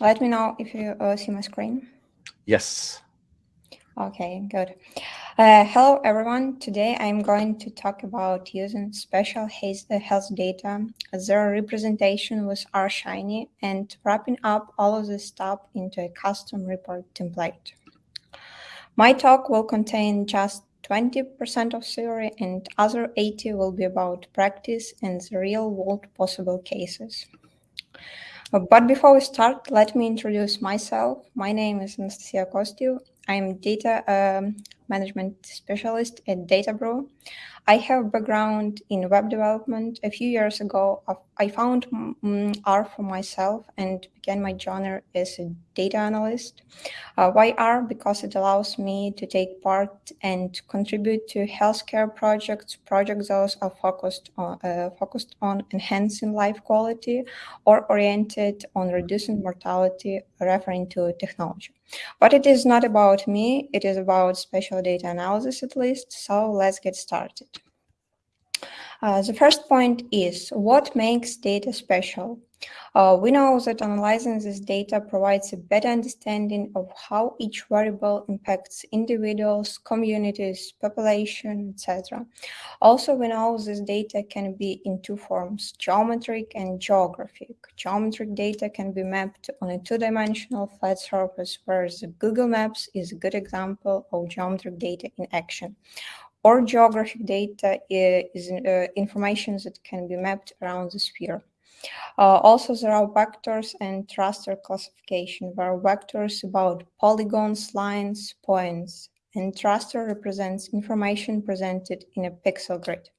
let me know if you uh, see my screen. Yes. Okay, good. Uh, hello, everyone. Today I'm going to talk about using spatial uh, health data as their representation with RShiny and wrapping up all of this stuff into a custom report template. My talk will contain just 20% of theory and other 80 will be about practice and the real-world possible cases. But before we start, let me introduce myself. My name is Anastasia Kostyu. I'm data um, management specialist at Databrew. I have background in web development. A few years ago, I found mm, R for myself and began my journey as a data analyst. Uh, why R? Because it allows me to take part and contribute to healthcare projects, projects those are focused on, uh, focused on enhancing life quality or oriented on reducing mortality, referring to technology. But it is not about me, it is about spatial data analysis at least, so let's get started. Uh, the first point is what makes data spatial? Uh, we know that analyzing this data provides a better understanding of how each variable impacts individuals, communities, population, etc. Also, we know this data can be in two forms, geometric and geographic. Geometric data can be mapped on a two-dimensional flat surface, whereas Google Maps is a good example of geometric data in action or geographic data is uh, information that can be mapped around the sphere. Uh, also, there are vectors and raster classification, where vectors about polygons, lines, points, and raster represents information presented in a pixel grid.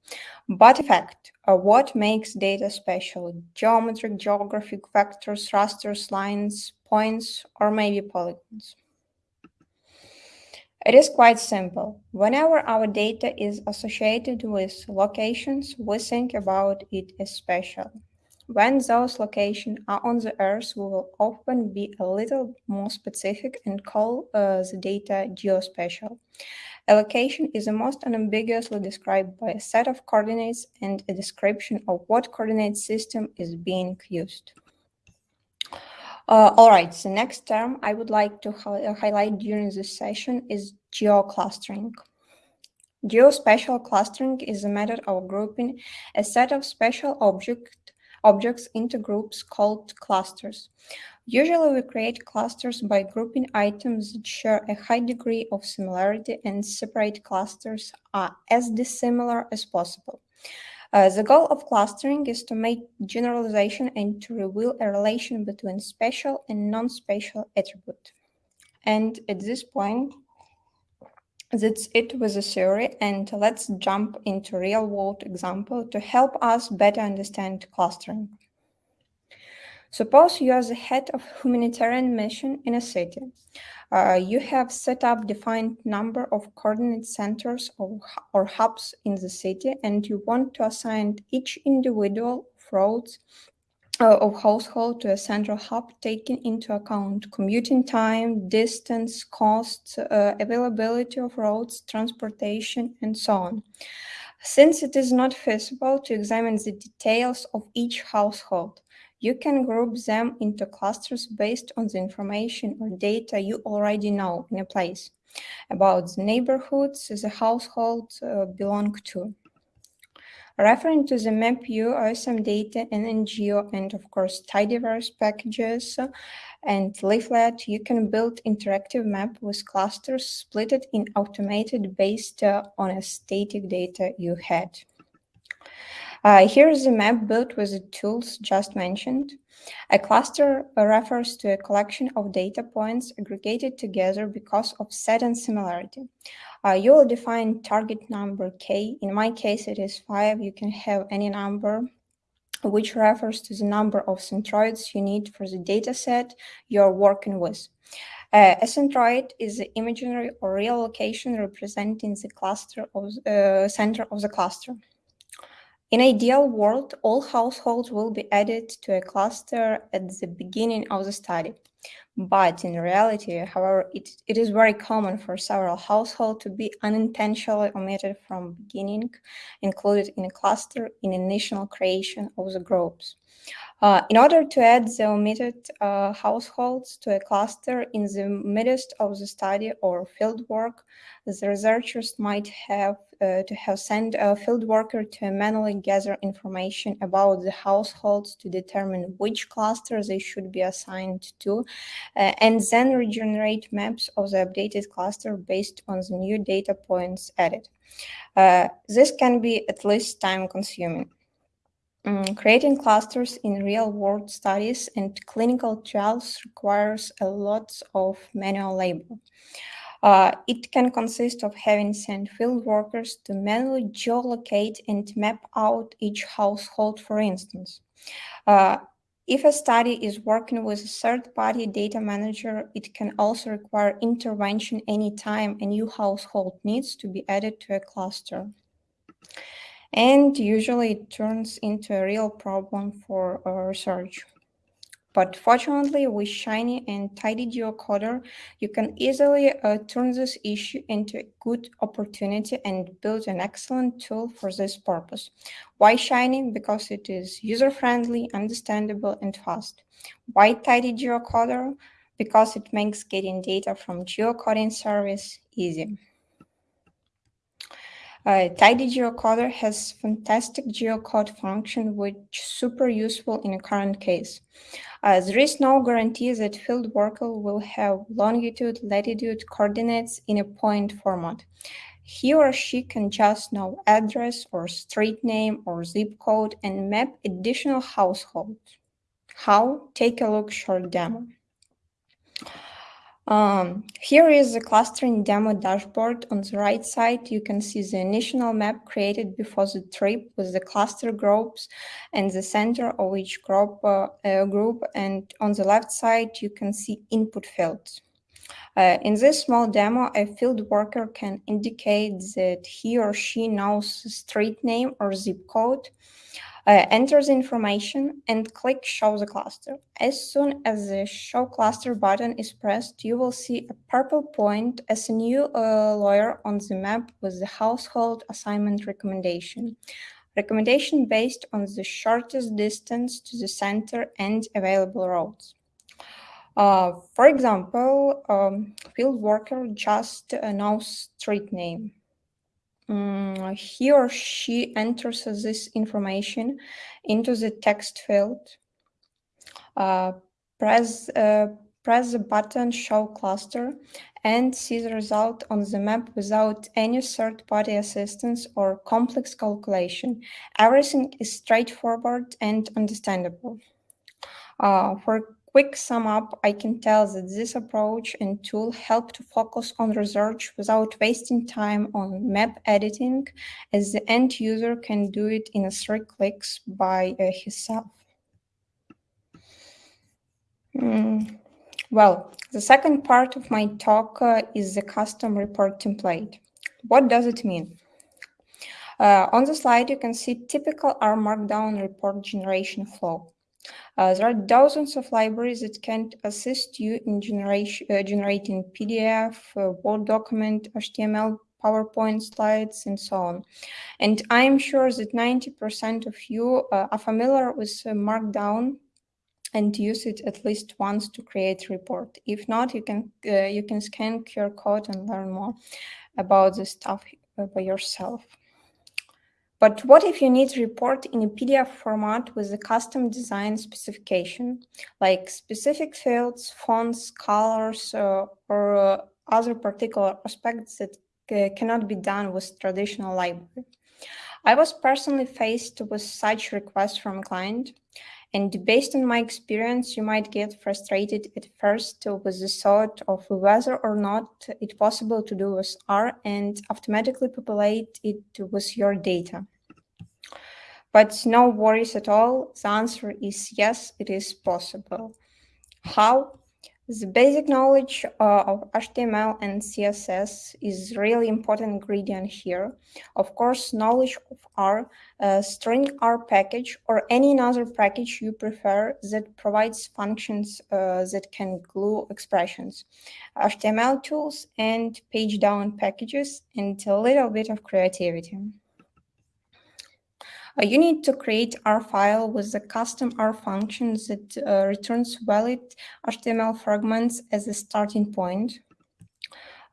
But in fact, uh, what makes data spatial? Geometric, geographic vectors, rasters, lines, points, or maybe polygons? It is quite simple. Whenever our data is associated with locations, we think about it as spatial. When those locations are on the Earth, we will often be a little more specific and call uh, the data geospatial. A location is most unambiguously described by a set of coordinates and a description of what coordinate system is being used. Uh, all right, the next term I would like to hi highlight during this session is geoclustering. Geospatial clustering is a method of grouping a set of spatial object, objects into groups called clusters. Usually we create clusters by grouping items that share a high degree of similarity and separate clusters are as dissimilar as possible. Uh, the goal of clustering is to make generalization and to reveal a relation between spatial and non-spatial attribute. And at this point, that's it with the theory, and let's jump into real-world example to help us better understand clustering. Suppose you are the head of humanitarian mission in a city. Uh, you have set up a defined number of coordinate centers or, or hubs in the city, and you want to assign each individual roads uh, of household to a central hub, taking into account commuting time, distance, costs, uh, availability of roads, transportation, and so on. Since it is not feasible to examine the details of each household, you can group them into clusters based on the information or data you already know in a place about the neighborhoods the household uh, belong to. Referring to the MapU, OSM data, and NGO, and of course tidyverse packages and leaflet, you can build interactive map with clusters splitted in automated based uh, on a static data you had. Uh, here's a map built with the tools just mentioned. A cluster refers to a collection of data points aggregated together because of certain similarity. Uh, you will define target number k. In my case, it is 5. You can have any number which refers to the number of centroids you need for the dataset you're working with. Uh, a centroid is the imaginary or real location representing the cluster of uh, center of the cluster. In ideal world, all households will be added to a cluster at the beginning of the study. But in reality, however, it, it is very common for several households to be unintentionally omitted from beginning, included in a cluster in initial creation of the groups. Uh, in order to add the omitted uh, households to a cluster in the midst of the study or fieldwork, the researchers might have uh, to have sent a field worker to manually gather information about the households to determine which cluster they should be assigned to, uh, and then regenerate maps of the updated cluster based on the new data points added. Uh, this can be at least time consuming. Um, creating clusters in real-world studies and clinical trials requires a lot of manual labor. Uh, it can consist of having sent field workers to manually geolocate and map out each household, for instance. Uh, if a study is working with a third-party data manager, it can also require intervention anytime a new household needs to be added to a cluster and usually it turns into a real problem for research. But fortunately, with Shiny and Tidy Geocoder, you can easily uh, turn this issue into a good opportunity and build an excellent tool for this purpose. Why Shiny? Because it is user-friendly, understandable, and fast. Why Tidy Geocoder? Because it makes getting data from geocoding service easy. Uh, Tidy geocoder has fantastic geocode function, which is super useful in a current case. Uh, there is no guarantee that field worker will have longitude, latitude coordinates in a point format. He or she can just know address or street name or zip code and map additional households. How? Take a look short demo. Um, here is the clustering demo dashboard. On the right side, you can see the initial map created before the trip with the cluster groups and the center of each group, uh, uh, group. And on the left side, you can see input fields. Uh, in this small demo, a field worker can indicate that he or she knows the street name or zip code, uh, enter the information and click Show the cluster. As soon as the Show Cluster button is pressed, you will see a purple point as a new uh, on the map with the household assignment recommendation. Recommendation based on the shortest distance to the center and available roads. Uh, for example, um, field worker just uh, knows street name um, he or she enters this information into the text field, uh, press, uh, press the button Show Cluster, and see the result on the map without any third-party assistance or complex calculation. Everything is straightforward and understandable. Uh, for quick sum up, I can tell that this approach and tool help to focus on research without wasting time on map editing, as the end user can do it in three clicks by uh, himself. Mm. Well, the second part of my talk uh, is the custom report template. What does it mean? Uh, on the slide, you can see typical R Markdown report generation flow. Uh, there are dozens of libraries that can assist you in uh, generating PDF, uh, Word document, HTML, PowerPoint slides, and so on. And I'm sure that 90% of you uh, are familiar with uh, Markdown and use it at least once to create a report. If not, you can uh, you can scan QR code and learn more about the stuff by yourself. But what if you need to report in a PDF format with a custom design specification, like specific fields, fonts, colors, uh, or uh, other particular aspects that uh, cannot be done with traditional library? I was personally faced with such requests from a client, and based on my experience, you might get frustrated at first with the thought of whether or not it's possible to do with R and automatically populate it with your data. But no worries at all. The answer is yes, it is possible. How? The basic knowledge uh, of HTML and CSS is really important ingredient here. Of course, knowledge of R, uh, stringr package, or any other package you prefer that provides functions uh, that can glue expressions, HTML tools and pagedown packages, and a little bit of creativity. Uh, you need to create R file with the custom R function that uh, returns valid HTML fragments as a starting point.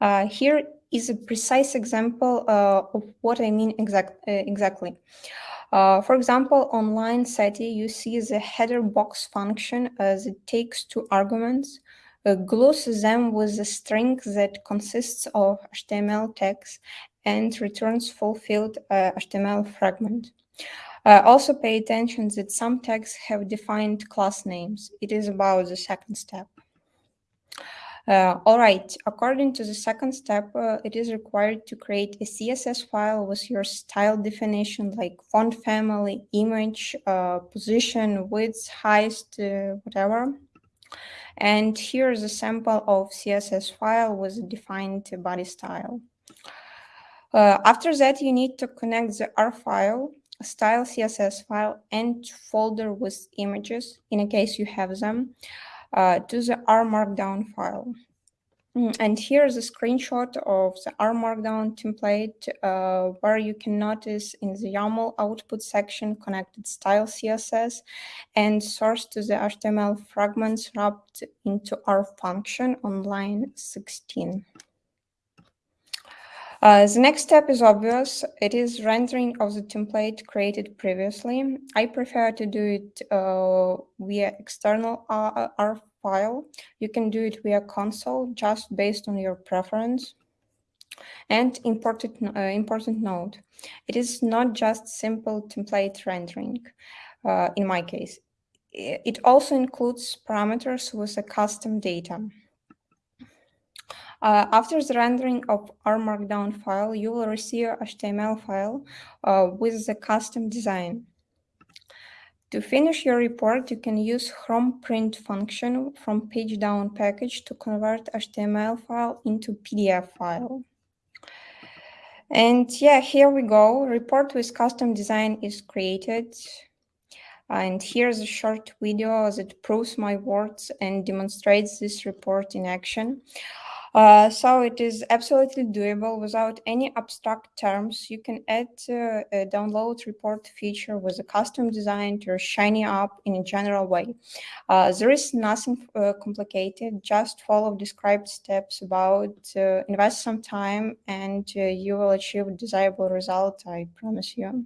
Uh, here is a precise example uh, of what I mean exact, uh, exactly. Uh, for example, on line 30, you see the header box function as it takes two arguments, uh, glues them with a string that consists of HTML text and returns fulfilled uh, HTML fragment. Uh, also pay attention that some tags have defined class names. It is about the second step. Uh, all right, according to the second step, uh, it is required to create a CSS file with your style definition like font family, image, uh, position, width, height, uh, whatever. And here is a sample of CSS file with defined body style. Uh, after that, you need to connect the R file, style CSS file, and folder with images, in a case you have them, uh, to the R Markdown file. Mm, and here's a screenshot of the R Markdown template uh, where you can notice in the YAML output section connected style CSS and source to the HTML fragments wrapped into R function on line 16. Uh, the next step is obvious. It is rendering of the template created previously. I prefer to do it uh, via external R, R file. You can do it via console just based on your preference. And important, uh, important note, it is not just simple template rendering uh, in my case. It also includes parameters with a custom data. Uh, after the rendering of R Markdown file, you will receive a HTML file uh, with the custom design. To finish your report, you can use Chrome print function from pagedown package to convert HTML file into PDF file. And yeah, here we go. Report with custom design is created. And here's a short video that proves my words and demonstrates this report in action. Uh, so it is absolutely doable without any abstract terms. You can add uh, a download report feature with a custom design to Shiny app in a general way. Uh, there is nothing uh, complicated. Just follow described steps about, uh, invest some time, and uh, you will achieve desirable result, I promise you.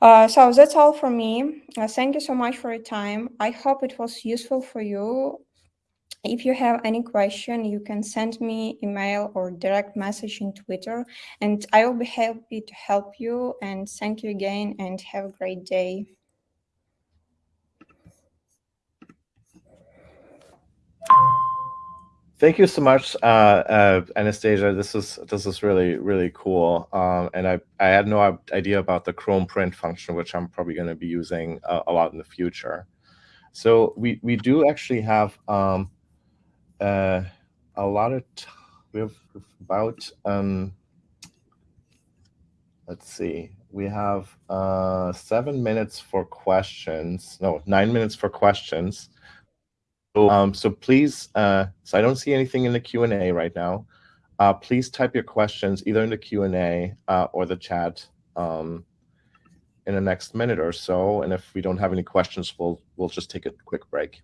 Uh, so that's all for me. Uh, thank you so much for your time. I hope it was useful for you. If you have any question, you can send me email or direct message in Twitter, and I will be happy to help you. And thank you again, and have a great day. Thank you so much, uh, uh, Anastasia. This is this is really really cool, um, and I I had no idea about the Chrome print function, which I'm probably going to be using uh, a lot in the future. So we we do actually have um, uh, a lot of we have about um, let's see we have uh, seven minutes for questions. No nine minutes for questions. So, um, so please uh, so i don't see anything in the q&a right now. Uh, please type your questions either in the q&a uh, or the chat um, in the next minute or so. And if we don't have any questions we'll we'll just take a quick break